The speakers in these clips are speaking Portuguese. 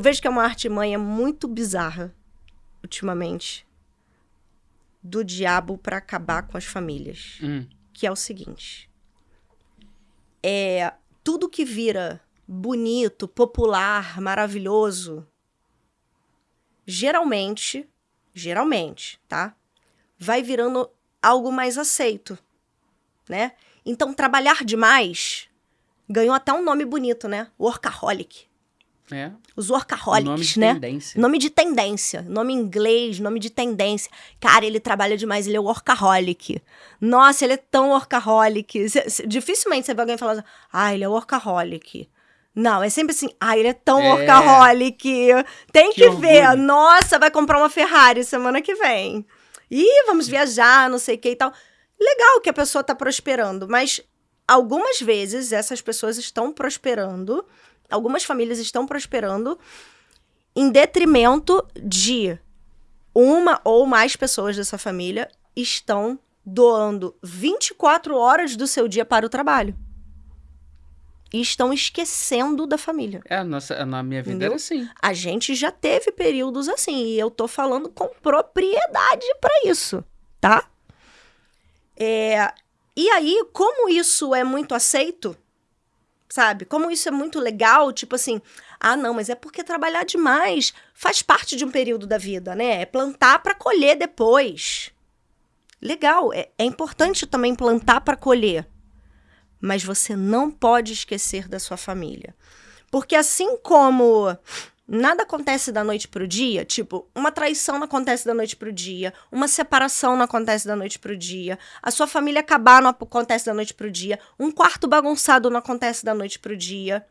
eu vejo que é uma artimanha muito bizarra, ultimamente, do diabo para acabar com as famílias. Hum. Que é o seguinte: é tudo que vira bonito, popular, maravilhoso, geralmente, geralmente, tá? Vai virando algo mais aceito, né? Então, trabalhar demais ganhou até um nome bonito, né? Workaholic. É. Os workaholics, nome de né? tendência. Nome de tendência. Nome em inglês, nome de tendência. Cara, ele trabalha demais, ele é workaholic. Nossa, ele é tão workaholic. Cê- cê- dificilmente você vê alguém falando, ah, ele é workaholic. Não, é sempre assim, ah, ele é tão É. workaholic. Tem Que que, ver. orgulho. Nossa, vai comprar uma Ferrari semana que vem. Ih, vamos viajar, não sei o que e tal. Legal que a pessoa tá prosperando, mas algumas vezes essas pessoas estão prosperando, algumas famílias estão prosperando em detrimento de uma ou mais pessoas dessa família estão doando 24 horas do seu dia para o trabalho. E estão esquecendo da família. É, nossa, na minha vida Entendeu? era assim. A gente já teve períodos assim, e eu tô falando com propriedade para isso, tá? É, e aí, como isso é muito aceito, sabe? Como isso é muito legal, tipo assim, ah, não, mas é porque trabalhar demais faz parte de um período da vida, né? É plantar para colher depois. Legal, é, é importante também plantar para colher. Mas você não pode esquecer da sua família. Porque assim como nada acontece da noite pro dia, tipo, uma traição não acontece da noite pro dia, uma separação não acontece da noite pro dia, a sua família acabar não acontece da noite pro dia, um quarto bagunçado não acontece da noite pro dia.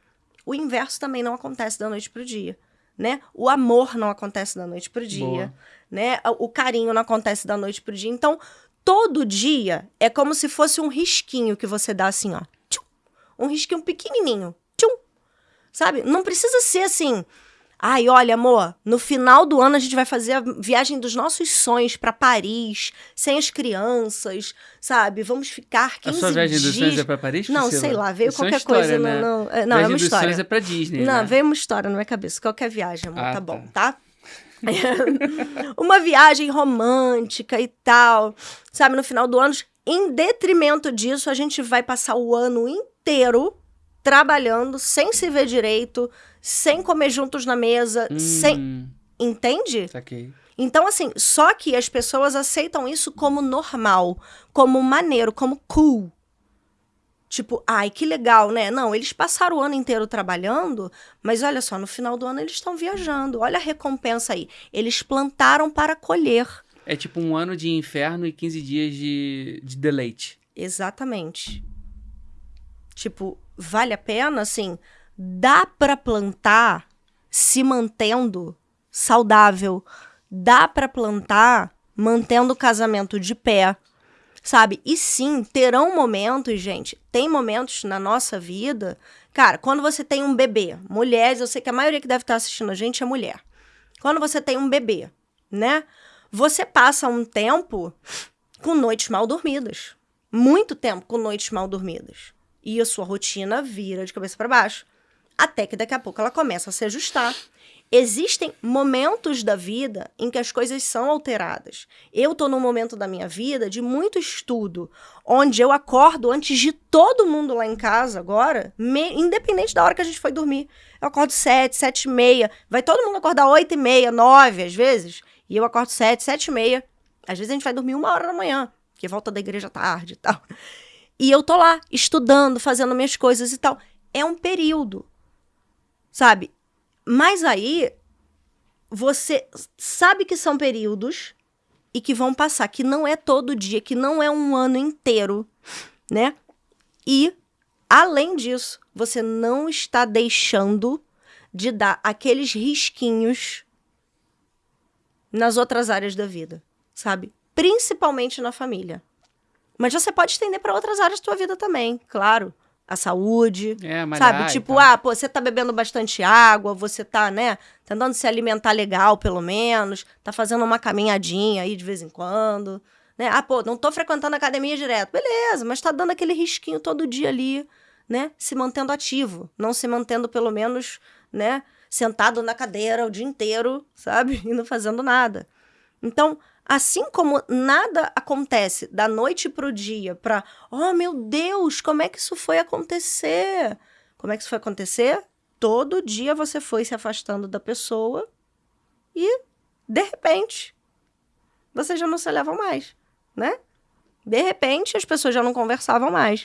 O inverso também não acontece da noite pro dia, né? O amor não acontece da noite pro dia, Boa. né? O carinho não acontece da noite pro dia. Então, todo dia é como se fosse um risquinho que você dá assim, ó. Tchum. Um risquinho pequenininho. Tchum. Sabe? Não precisa ser assim. Ai, olha, amor, no final do ano a gente vai fazer a viagem dos nossos sonhos pra Paris, sem as crianças, sabe? Vamos ficar 15 A sua viagem dias. dos sonhos é pra Paris? Não, Priscila? sei lá, veio Isso é qualquer história, coisa. né? Não, não, é, não, é viagem uma dos história. sonhos é pra Disney, Não, né? veio uma história na minha cabeça. Qualquer viagem, amor, Ah, tá tá. bom, tá? uma viagem romântica e tal, sabe? No final do ano, em detrimento disso, a gente vai passar o ano inteiro trabalhando, sem se ver direito, sem comer juntos na mesa, sem. Hum, Entende? saquei. Então, assim, só que as pessoas aceitam isso como normal, como maneiro, como cool. Tipo, ai, que legal, né? Não, eles passaram o ano inteiro trabalhando, mas olha só, no final do ano eles estão viajando. Olha a recompensa aí. Eles plantaram para colher. É tipo um ano de inferno e 15 dias de, de deleite. Exatamente. Tipo, vale a pena, assim, dá para plantar se mantendo saudável, dá para plantar mantendo o casamento de pé, sabe? E sim, terão momentos, gente, tem momentos na nossa vida, cara, quando você tem um bebê, mulheres, eu sei que a maioria que deve estar assistindo a gente é mulher. Quando você tem um bebê, né? Você passa um tempo com noites mal dormidas. Muito tempo com noites mal dormidas. E a sua rotina vira de cabeça para baixo. Até que daqui a pouco ela começa a se ajustar. Existem momentos da vida em que as coisas são alteradas. Eu tô num momento da minha vida de muito estudo, onde eu acordo antes de todo mundo lá em casa agora, me- independente da hora que a gente foi dormir. Eu acordo sete, sete e meia. Vai todo mundo acordar oito e meia, nove às vezes. E eu acordo sete, sete e meia. Às vezes a gente vai dormir uma hora da manhã, porque volta da igreja tarde e tal. E eu tô lá, estudando, fazendo minhas coisas e tal. É um período, sabe? Mas aí, você sabe que são períodos e que vão passar, que não é todo dia, que não é um ano inteiro, né? E, além disso, você não está deixando de dar aqueles risquinhos nas outras áreas da vida, sabe? Principalmente na família. Mas você pode estender para outras áreas da sua vida também, claro. A saúde, É, mas Sabe, tipo, ah, pô, você tá bebendo bastante água, você tá, né, tentando se alimentar legal, pelo menos, tá fazendo uma caminhadinha aí de vez em quando, né? Ah, pô, não tô frequentando a academia direto. Beleza, mas tá dando aquele risquinho todo dia ali, né? Se mantendo ativo, não se mantendo pelo menos, né, sentado na cadeira o dia inteiro, sabe? E não fazendo nada. Então, assim como nada acontece da noite pro dia para, oh meu Deus, como é que isso foi acontecer? Como é que isso foi acontecer? Todo dia você foi se afastando da pessoa e, de repente, vocês já não se levam mais, né? De repente, as pessoas já não conversavam mais.